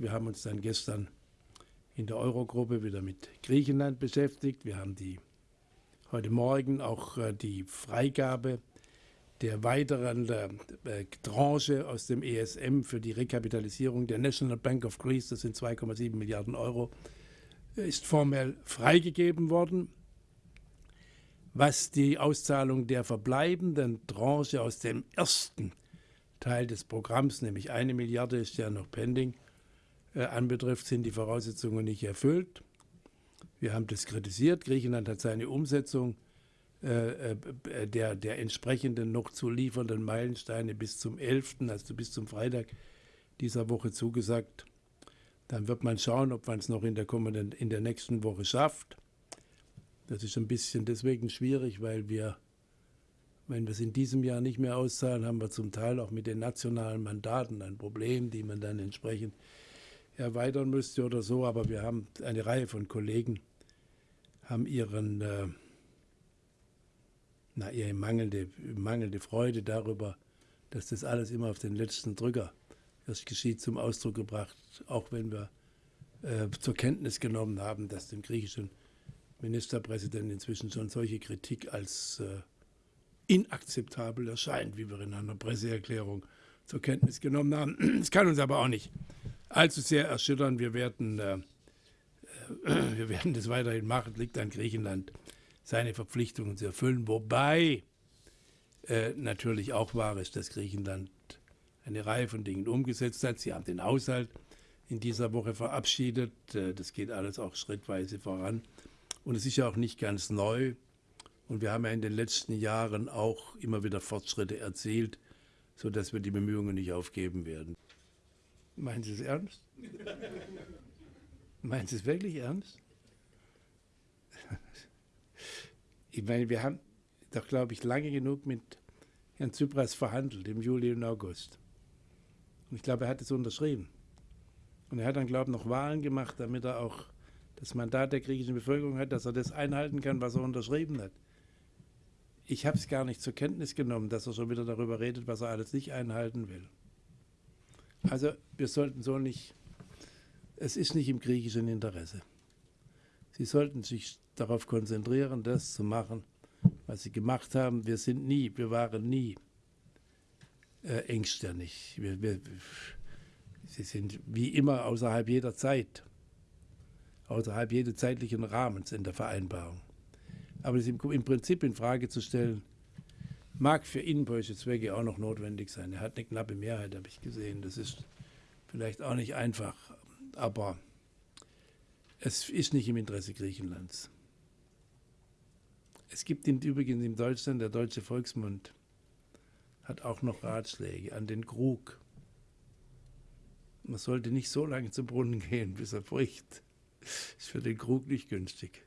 Wir haben uns dann gestern in der Eurogruppe wieder mit Griechenland beschäftigt. Wir haben die heute Morgen auch äh, die Freigabe der weiteren äh, Tranche aus dem ESM für die Rekapitalisierung der National Bank of Greece, das sind 2,7 Milliarden Euro, ist formell freigegeben worden. Was die Auszahlung der verbleibenden Tranche aus dem ersten Teil des Programms, nämlich eine Milliarde ist ja noch pending, äh, anbetrifft, sind die Voraussetzungen nicht erfüllt. Wir haben das kritisiert. Griechenland hat seine Umsetzung äh, äh, der, der entsprechenden noch zu liefernden Meilensteine bis zum 11., also bis zum Freitag dieser Woche zugesagt. Dann wird man schauen, ob man es noch in der, kommenden, in der nächsten Woche schafft. Das ist ein bisschen deswegen schwierig, weil wir, wenn wir es in diesem Jahr nicht mehr auszahlen, haben wir zum Teil auch mit den nationalen Mandaten ein Problem, die man dann entsprechend erweitern müsste oder so. Aber wir haben eine Reihe von Kollegen, haben ihren, äh, na, ihre mangelnde, mangelnde Freude darüber, dass das alles immer auf den letzten Drücker erst geschieht, zum Ausdruck gebracht, auch wenn wir äh, zur Kenntnis genommen haben, dass dem griechischen Ministerpräsidenten inzwischen schon solche Kritik als äh, inakzeptabel erscheint, wie wir in einer Presseerklärung zur Kenntnis genommen haben. Es kann uns aber auch nicht allzu sehr erschüttern. Wir werden, äh, äh, wir werden das weiterhin machen. Liegt an Griechenland, seine Verpflichtungen zu erfüllen. Wobei äh, natürlich auch wahr ist, dass Griechenland eine Reihe von Dingen umgesetzt hat. Sie haben den Haushalt in dieser Woche verabschiedet. Äh, das geht alles auch schrittweise voran. Und es ist ja auch nicht ganz neu. Und wir haben ja in den letzten Jahren auch immer wieder Fortschritte erzielt, sodass wir die Bemühungen nicht aufgeben werden. Meinen Sie es ernst? Meinen Sie es wirklich ernst? Ich meine, wir haben doch, glaube ich, lange genug mit Herrn Tsipras verhandelt, im Juli und August. Und ich glaube, er hat es unterschrieben. Und er hat dann, glaube ich, noch Wahlen gemacht, damit er auch das Mandat der griechischen Bevölkerung hat, dass er das einhalten kann, was er unterschrieben hat. Ich habe es gar nicht zur Kenntnis genommen, dass er schon wieder darüber redet, was er alles nicht einhalten will. Also wir sollten so nicht, es ist nicht im griechischen Interesse. Sie sollten sich darauf konzentrieren, das zu machen, was sie gemacht haben. Wir sind nie, wir waren nie äh, engstirnig. Wir, wir, sie sind wie immer außerhalb jeder Zeit, außerhalb jedes zeitlichen Rahmens in der Vereinbarung. Aber das im, im Prinzip in Frage zu stellen, mag für innenpolitische Zwecke auch noch notwendig sein. Er hat eine knappe Mehrheit, habe ich gesehen. Das ist vielleicht auch nicht einfach, aber es ist nicht im Interesse Griechenlands. Es gibt in, übrigens in Deutschland, der Deutsche Volksmund hat auch noch Ratschläge an den Krug. Man sollte nicht so lange zum Brunnen gehen, bis er bricht. Ist für den Krug nicht günstig.